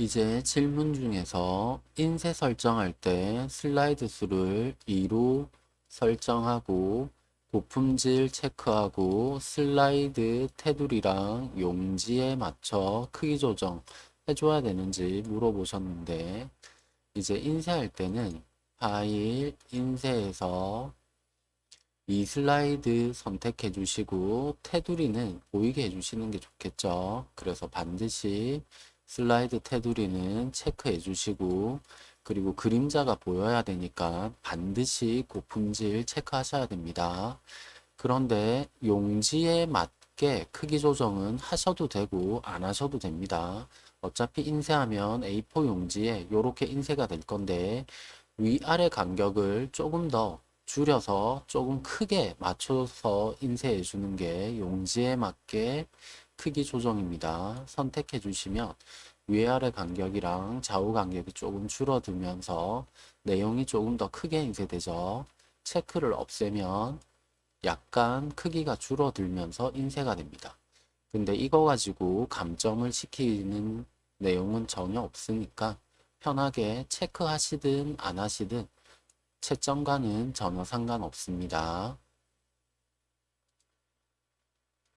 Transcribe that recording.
이제 질문 중에서 인쇄 설정할 때 슬라이드 수를 2로 설정하고 고품질 체크하고 슬라이드 테두리랑 용지에 맞춰 크기 조정 해줘야 되는지 물어보셨는데 이제 인쇄할 때는 파일 인쇄에서 이 슬라이드 선택해 주시고 테두리는 보이게 해 주시는 게 좋겠죠. 그래서 반드시 슬라이드 테두리는 체크해 주시고 그리고 그림자가 보여야 되니까 반드시 고품질 체크하셔야 됩니다. 그런데 용지에 맞게 크기 조정은 하셔도 되고 안 하셔도 됩니다. 어차피 인쇄하면 A4 용지에 이렇게 인쇄가 될 건데 위아래 간격을 조금 더 줄여서 조금 크게 맞춰서 인쇄해 주는 게 용지에 맞게 크기 조정입니다. 선택해 주시면 위아래 간격이랑 좌우 간격이 조금 줄어들면서 내용이 조금 더 크게 인쇄되죠. 체크를 없애면 약간 크기가 줄어들면서 인쇄가 됩니다. 근데 이거 가지고 감점을 시키는 내용은 전혀 없으니까 편하게 체크하시든 안 하시든 채점과는 전혀 상관없습니다.